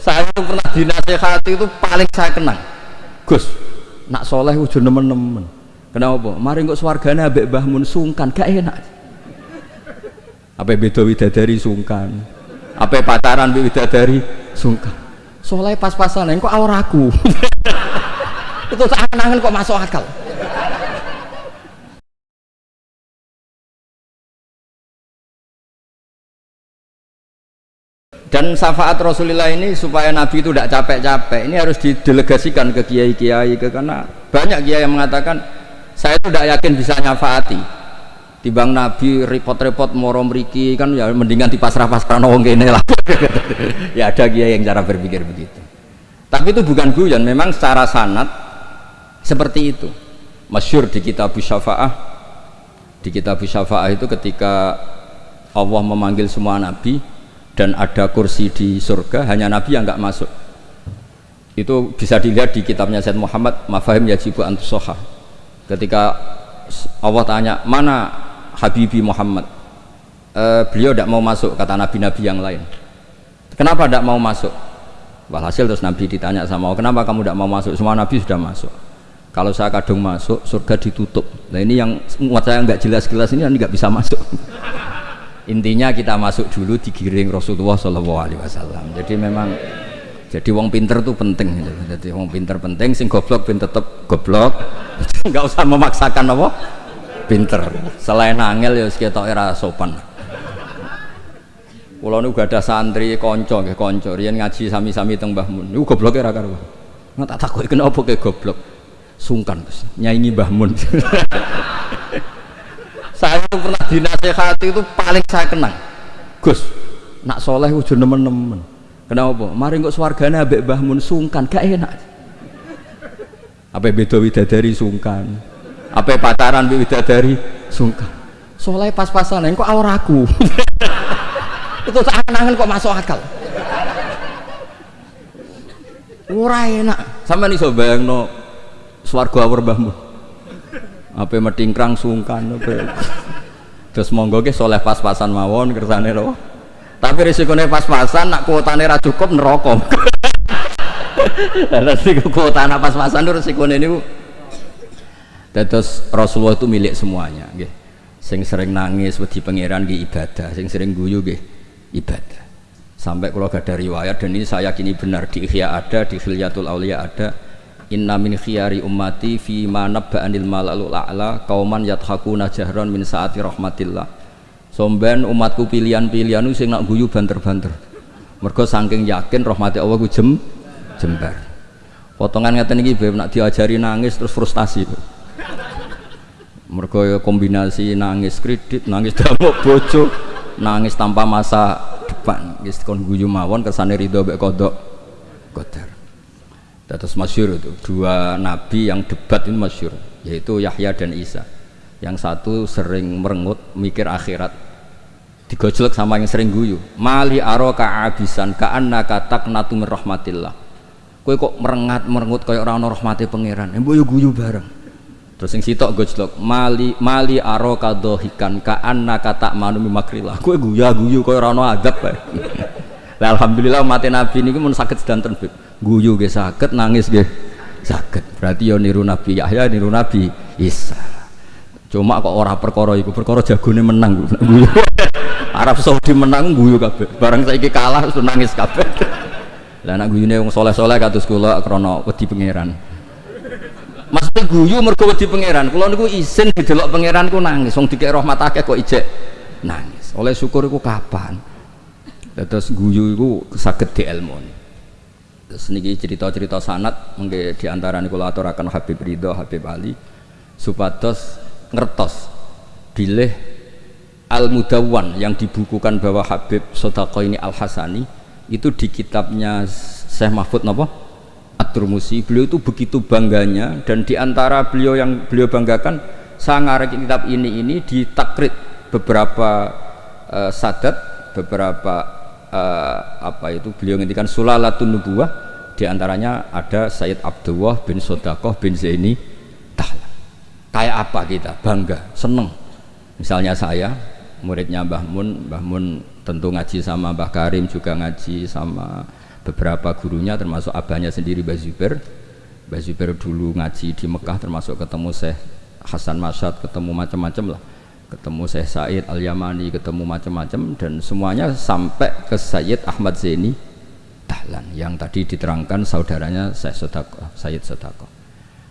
saya itu pernah dinasehati itu paling saya kenang. Gus nak soleh ujung nemen-nemen. Kenapa? Mari kok swargane ambek Mbah Mun sungkan gak enak. Apa beda widadari sungkan. Apa pacaran widadari sungkan. Soleh pas-pasan kok auraku itu angen kok masuk akal dan syafaat Rasulullah ini supaya Nabi itu tidak capek-capek ini harus didelegasikan ke kiai-kiai ke karena banyak kiai yang mengatakan saya itu tidak yakin bisa nyafaati. Tibang Nabi repot-repot moro meriki kan ya mendingan di pasrah-pasrah kene lah. Ya ada kiai yang cara berpikir begitu. Tapi itu bukan guyon memang secara sanat seperti itu. Masyur di kitab syafa'ah di kitab syafa'ah itu ketika Allah memanggil semua nabi dan ada kursi di surga hanya Nabi yang nggak masuk. Itu bisa dilihat di kitabnya Said Muhammad Mafahim Yajibu Antusoha ketika Allah tanya mana Habibi Muhammad? E, beliau tidak mau masuk kata nabi-nabi yang lain. Kenapa tidak mau masuk? Walhasil terus Nabi ditanya sama Allah kenapa kamu tidak mau masuk? Semua Nabi sudah masuk. Kalau saya kadung masuk surga ditutup. Nah ini yang muat saya nggak jelas-jelas ini nggak bisa masuk intinya kita masuk dulu digiring Rasulullah Shallallahu Alaihi Wasallam jadi memang jadi wong pinter tuh penting gitu. jadi wong pinter penting sing goblok pin tetep goblok nggak usah memaksakan apa pinter selain angel ya sekitar era sopan Kulo nu gak ada santri konco nggih konco riyen ngaji sami-sami teng Mbah Mun. Niku goblok era karo. Nggak tak takoki kenapa kayak goblok. Sungkan Gus, nyaingi Mbah Mun. saya itu pernah dinasehati itu paling saya kenang. Gus nak soleh ujung nemen-nemen. Kenapa mari kok swargane ambek Mbah Mun sungkan gak enak. Apa beda widadari sungkan. Apa pacaran widadari sungkan. Soleh pas-pasan kok auraku itu angen kok masuk akal. Ora enak. Sama nih so bayangno swarga awur Mbah Mun apa metingkrang sungkan apa terus monggo ke soleh pas-pasan mawon kersane loh tapi risikonya pas-pasan nak kuotane ra cukup neraka. Resiko kuota pas-pasan itu risikonya ini terus Rasulullah itu milik semuanya gitu. sing sering nangis wedi pangeran di ibadah. Sing sering guyu gitu ibadah. Sampai kalau gak ada riwayat dan ini saya yakini benar. Di Ihya ada di Khilyatul Aulia ada inna min khiyari ummati fi ma nabba'anil malalul a'la kauman yathakuna jahran min saati rahmatillah. Somben umatku pilihan-pilihan sing nak guyu banter-banter. Mergo saking yakin rahmati Allah ku jem jembar. Potongan ngeten iki beb nak diajari nangis terus frustasi mergo ya kombinasi nangis kredit nangis damuk bojo nangis tanpa masa depan. Wis kon guyu mawon kersane ridho mek kodok qadar Terus masyur itu dua nabi yang debat ini masyur yaitu Yahya dan Isa. Yang satu sering merengut mikir akhirat. Digojlek sama yang sering guyu. Mali aroka abisan ka anna katak natu rahmatillah. Kue kok merengat merengut kayak orang rahmati pangeran. Embo yo guyu bareng. Terus yang sitok gojlok mali mali aroka dohikan ka anna katak manu makrillah. Kue guya guyu kayak orang adab. Alhamdulillah mati nabi ini pun sakit sedanten beb guyu ge sakit nangis ge sakit. Berarti yo niru Nabi Yahya niru Nabi Isa. Cuma kok ora perkara iku perkara jagone menang. Guyu. Arab Saudi menang guyu kabeh. Barang saiki kalah terus nangis kabeh. Lah anak guyune wong soleh-soleh kados kula krana wedi pangeran. Maksudnya guyu mergo wedi pangeran. Kula niku izin didelok pangeran ku nangis. Wong dikek rahmat akeh kok ijek nangis. Oleh syukur iku kapan terus guyu iku saged dielmoni. Terus niki cerita-cerita sanat mungkin di antara kula aturaken Habib Ridho, Habib Ali supados ngertos bilih Al Mudawwan yang dibukukan bahwa Habib Sodako ini Al Hasani itu di kitabnya Syekh Mahfud Nopo At-Turmusi. Beliau itu begitu bangganya dan di antara beliau yang beliau banggakan saya ngarek kitab ini ini ditakrit beberapa uh, sadat beberapa uh, apa itu beliau ngendikan sulalatun nubuwah di antaranya ada Sayyid Abdullah bin Sodakoh bin Zaini Tahla kayak apa kita? Bangga seneng. Misalnya saya muridnya Mbah Mun Mbah Mun tentu ngaji sama Mbah Karim juga ngaji sama beberapa gurunya termasuk abahnya sendiri Mbah Zubair. Mbah Zubair dulu ngaji di Mekah termasuk ketemu Syekh Hasan Masyad ketemu macam-macam lah ketemu Syekh Said Al-Yamani ketemu macam-macam dan semuanya sampai ke Sayyid Ahmad Zaini Dahlan yang tadi diterangkan saudaranya Syekh Sodako Sayyid Sodako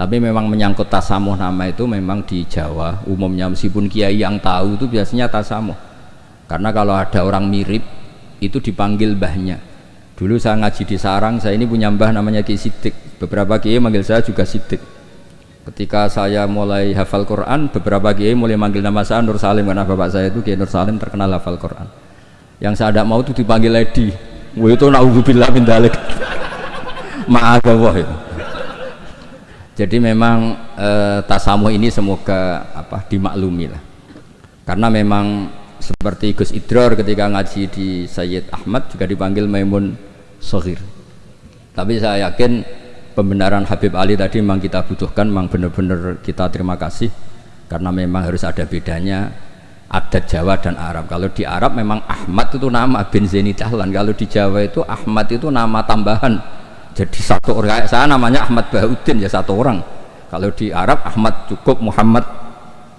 tapi memang menyangkut tasamuh nama itu memang di Jawa umumnya meskipun kiai yang tahu itu biasanya tasamuh. Karena kalau ada orang mirip itu dipanggil mbahnya. Dulu saya ngaji di Sarang saya ini punya mbah namanya Ki Sidik beberapa kiai manggil saya juga Sidik ketika saya mulai hafal Quran beberapa kiai mulai manggil nama saya Nur Salim karena bapak saya itu Kiai Nur Salim terkenal hafal Quran. Yang saya tidak mau itu dipanggil Lady Wah itu naudzubillah min dalik. Ma'adallah itu jadi memang e, tasamu ini semoga apa dimaklumi lah. Karena memang seperti Gus Idror ketika ngaji di Sayyid Ahmad juga dipanggil Maimun Sohir. Tapi saya yakin pembenaran Habib Ali tadi memang kita butuhkan memang benar-benar kita terima kasih karena memang harus ada bedanya adat Jawa dan Arab. Kalau di Arab memang Ahmad itu nama bin Zaini Dahlan kalau di Jawa itu Ahmad itu nama tambahan. Jadi satu orang saya namanya Ahmad Bahuddin ya satu orang. Kalau di Arab Ahmad cukup Muhammad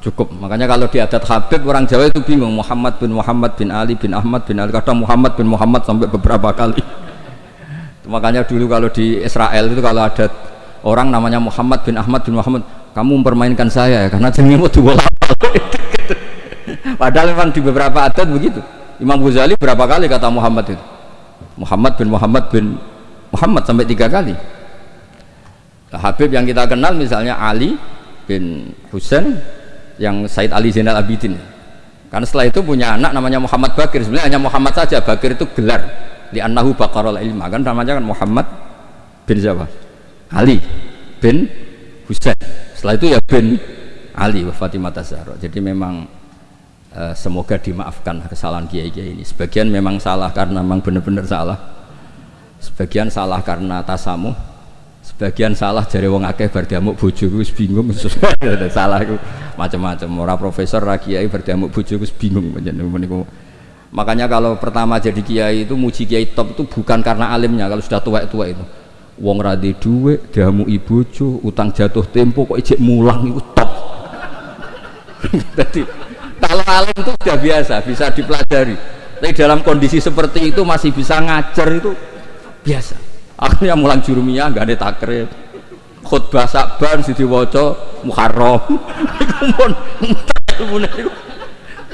cukup. Makanya kalau di adat Habib orang Jawa itu bingung Muhammad bin Muhammad bin Ali bin Ahmad bin Ali. Kadang Muhammad bin Muhammad sampai beberapa kali makanya dulu kalau di Israel itu kalau ada orang namanya Muhammad bin Ahmad bin Muhammad kamu mempermainkan saya ya karena jenenge mau dua padahal memang di beberapa adat begitu. Imam Ghazali berapa kali kata Muhammad itu? Muhammad bin Muhammad bin Muhammad sampai tiga kali. Habib yang kita kenal misalnya Ali bin Husain yang Said Ali Zainal Abidin. Karena setelah itu punya anak namanya Muhammad Bakir. Sebenarnya hanya Muhammad saja Bakir itu gelar di Annahu Bakarul Ilma. Kan namanya kan Muhammad bin siapa? Ali bin Husain. Setelah itu ya bin Ali wa Fatimah Zahra jadi memang uh, semoga dimaafkan kesalahan kiai-kiai ini. Sebagian memang salah karena memang benar-benar salah. Sebagian salah karena tasamuh. Sebagian salah jari wong akeh bar diamuk bojoku wis bingung. Salah macam-macam. Ora profesor ra kiai bar diamuk bojoku wis bingung. Niku makanya kalau pertama jadi kiai itu muji kiai top itu bukan karena alimnya kalau sudah tua-tua itu. Wong ra di dhuwit diamuk bojo utang jatuh tempo kok ijek mulang itu top. Jadi kalau alim itu sudah biasa bisa dipelajari. Tapi dalam kondisi seperti itu masih bisa ngajar itu biasa. Akhirnya mulang jurumiyah nggak ada takrib. Khutbah sakban sidi woco muharram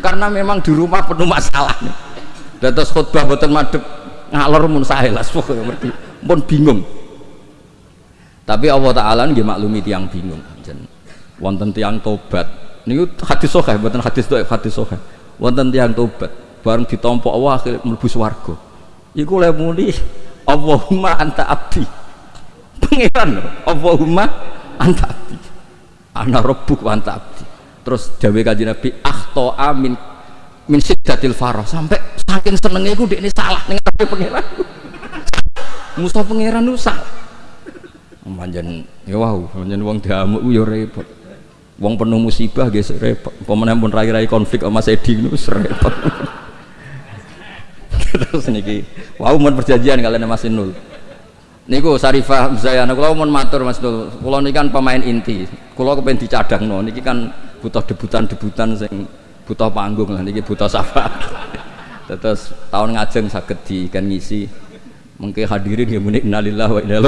karena memang di rumah penuh masalah. Nih terus khutbah buatan madep ngalor mun sahelas pokoknya berarti pun bingung. Tapi Allah Ta'ala nggih maklumi tiang bingung wonten tiang tobat. Niku hadis sahih buatan hadis doa hadis sahih. Wonten tiang tobat bareng ditompo Allah akhirnya mlebu swarga. Iku le muni Allahumma anta abdi. Pangeran Allahumma anta abdi. Ana rabbuk anta abdi terus dawe kanjeng Nabi akhto amin min siddatil farah sampai saking senengnya iku ini salah ning ngarepe pangeran. Musta pangeran itu salah. Panjen ya wow panjen wong diamuk ya repot. Wong penuh musibah guys repot. Pemenang pun rai-rai konflik sama Sedi itu repot. Terus niki wow mau perjanjian kalian masih nul niku Sarifah Zayana kalau mau matur Mas Nul kalau ini kan pemain inti. Kalau kepengen dicadang no niki kan butuh debutan-debutan sing butuh panggung lah niki butuh sapa terus tahun ngajeng sakit di kan ngisi mungkin hadirin ya muni innalillah wa inna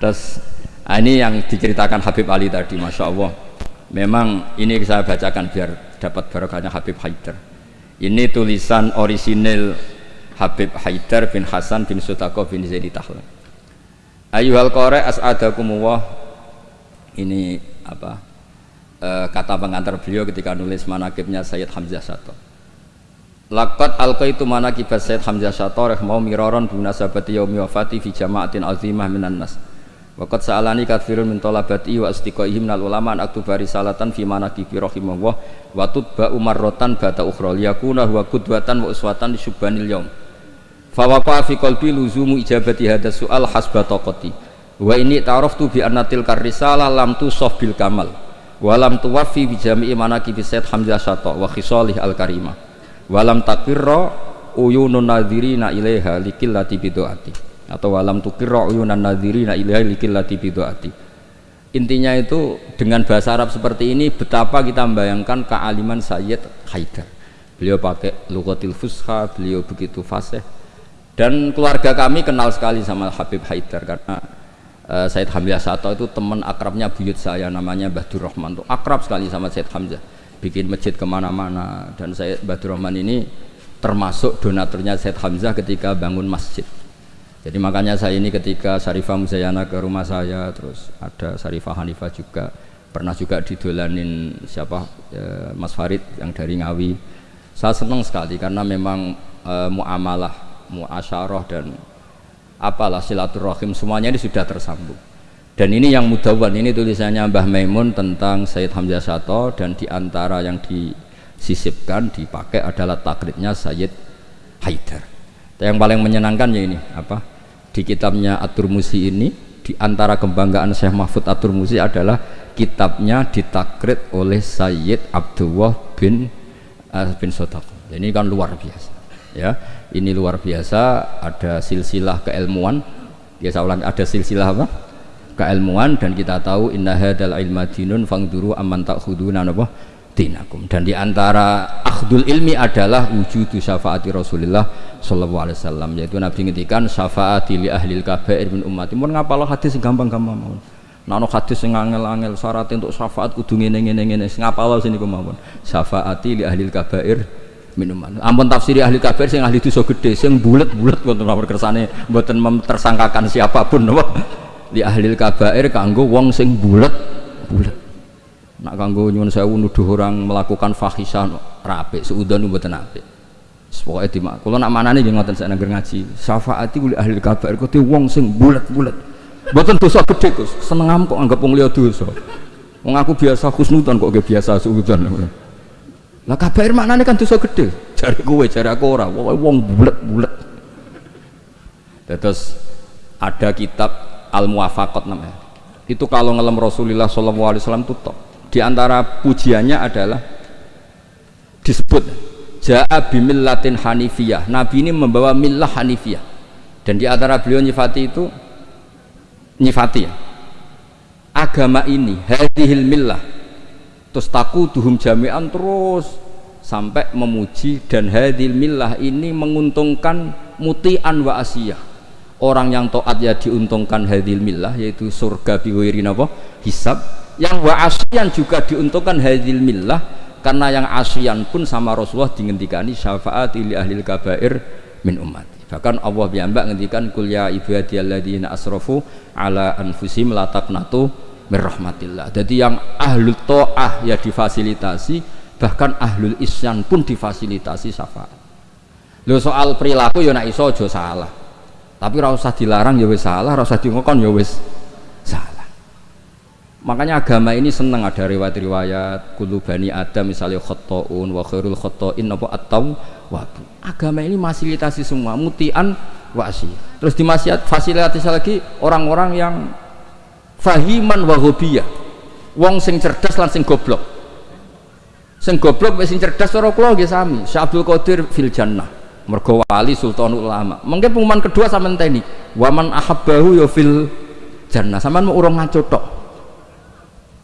terus ah, ini yang diceritakan Habib Ali tadi Masya Allah. Memang ini saya bacakan biar dapat barokahnya Habib Haidar ini tulisan orisinil Habib Haidar bin Hasan bin Sutako bin Zaidi Tahlan Ayuhal kore as'adakumullah ini apa e, kata pengantar beliau ketika nulis manakibnya Sayyid Hamzah Sato Lakat alqaitu manakibah Sayyid Hamzah Sato rahmau miraron bunasabati yaumi wafati fi jama'atin azimah minan nas Waqat sa'alani katsirun min talabati wa astiqaihim minal ulama an aktuba fi manaqibi rahimahullah wa tutba umarrotan bata ukhra liyakuna huwa qudwatan wa uswatan syubbanil yaum. Fa waqa fi qalbi luzumu ijabati hadas su'al hasba taqati. Wa ini ta'araftu bi anna tilkar risalah lam tusaf bil kamal. Wa lam tuwaffi bi jami'i manaqibi Sayyid Hamzah Syatta wa khisalih al karimah. Wa lam takirra uyunun nadhirina ilaiha likillati bidoati atau walam tukirra uyunan nadhirina ilaiha likillati bidoati intinya itu dengan bahasa Arab seperti ini betapa kita membayangkan kealiman Sayyid Haidar. Beliau pakai lugatil fusha beliau begitu fasih. Dan keluarga kami kenal sekali sama Habib Haidar karena uh, Said Hamzah Sato itu teman akrabnya buyut saya namanya Bahdur Rahman. Tuh akrab sekali sama Said Hamzah. Bikin masjid ke mana-mana. Dan saya Bahdur Rahman ini termasuk donaturnya Said Hamzah ketika bangun masjid. Jadi makanya saya ini ketika Sarifah Muzayana ke rumah saya terus ada Sarifah Hanifah juga pernah juga didolanin siapa e, Mas Farid yang dari Ngawi. Saya senang sekali karena memang e, muamalah muasyarah dan apalah silaturahim semuanya ini sudah tersambung. Dan ini yang mudawan ini tulisannya Mbah Maimun tentang Sayyid Hamzah Sato dan di antara yang disisipkan dipakai adalah taklidnya Sayyid Haidar yang paling menyenangkan ya ini apa? Di kitabnya Atur Musi ini di antara kebanggaan Syekh Mahfud Atur Musi adalah kitabnya ditakrit oleh Sayyid Abdullah bin uh, bin Sotak ini kan luar biasa ya ini luar biasa ada silsilah keilmuan. Ya saya ulang ada silsilah apa? Keilmuan dan kita tahu inna hadal ilma dinun fangduru amman takhuduna apa dinakum. Dan di antara akhdul ilmi adalah wujudu syafaati Rasulullah sallallahu alaihi wasallam yaitu Nabi ngendikan syafaati li ahli kabair min ummati. Mun ngapalo hadis gampang-gampang mawon. Nano hadis sing angel-angel syarat untuk syafaat kudu ngene ngene ngene ngapalo sini kemawon. Syafaati li ahli kabair min ummati ampun tafsiri ahli kabair sing ahli dosa gede sing bulet-bulet wonten nomor kersane mboten tersangkakan siapa pun napa? Li ahli kabair kanggo wong sing bulet bulet. Nak kanggo nyuwun sewu nuduh orang melakukan fahisah rapi seudon mboten apik. Pokoknya di mak kalau nak mana nih ngoten saya ngaji. Syafaati oleh ahli kabair kau wong sing bulat bulat mboten dosa gede kus seneng kok anggap wong liya dosa. Wong aku biasa khusnudan kok gak biasa seudon lah kabair mana nih kan dosa gede cari gue cari aku ora. Wong bulat bulat terus ada kitab al muwafaqat namanya. Itu kalau ngelam Rasulullah SAW itu top di antara pujiannya adalah disebut ja'a bimillatin hanifiyah. Nabi ini membawa millah hanifiyah. Dan di antara beliau nyifati itu nyifati ya. Agama ini hadihil millah terus taku duhum jami'an terus. Sampai memuji dan hadil millah ini menguntungkan muti'an wa asiyah. Orang yang toat ya diuntungkan hadil millah yaitu surga biwirin apa hisab. Yang wa asyan juga diuntungkan hadil millah karena yang asyan pun sama Rasulullah dingendikani syafaat li ahli kabair min umat bahkan Allah biambak ngendikan kul ya ibadiyalladzina asrafu ala anfusim la taqnatu min rahmatillah jadi yang ahlul to'ah ya difasilitasi bahkan ahlul isyan pun difasilitasi syafaat. Lo soal perilaku ya nak iso aja salah. Tapi ora usah dilarang ya wis salah ora usah dingokon ya wis salah. Makanya agama ini senang ada riwayat-riwayat kulu bani adam misalnya khotoun wa khairul khotoin apa atau wabu agama ini fasilitasi semua mutian wasi terus dimasiat fasilitasi lagi orang-orang yang fahiman wa hobiyah wong sing cerdas lan sing goblok. Sing goblok sing cerdas cara kula nggih sami. Syabdul Qadir fil jannah. Mergo wali sultan ulama. Mungkin pengumuman kedua sama ini waman ahabbahu ya fil jannah. Sama mau urung ngaco tok.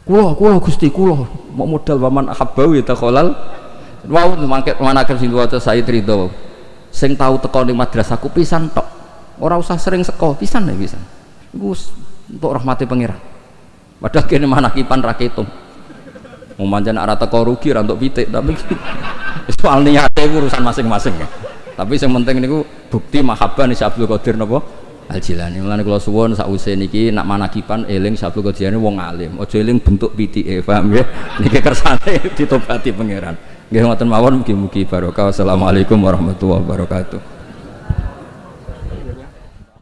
Kulo kulo gusti kulo mau modal waman ahabbahu ya takholal wow mangke mana kan sing waca Said Ridho. Sing tahu teko ning madrasahku pisan tok. Ora usah sering seko pisan ya pisan. Iku untuk rahmati pangeran. Padahal kene mana kipan raketum mau manjan arah teko rugi untuk pitik tapi soal niate urusan masing-masing ya. Tapi yang penting niku bukti mahabbah nih Abdul Qadir napa? Al Jilani mulane kula suwun sakwise niki nak manakipan eling Abdul Qadir wong alim. Aja eling bentuk pitike paham ya? Niki kersane ditobati pangeran. Nggih ngoten mawon mugi-mugi barokah. Assalamualaikum warahmatullahi wabarakatuh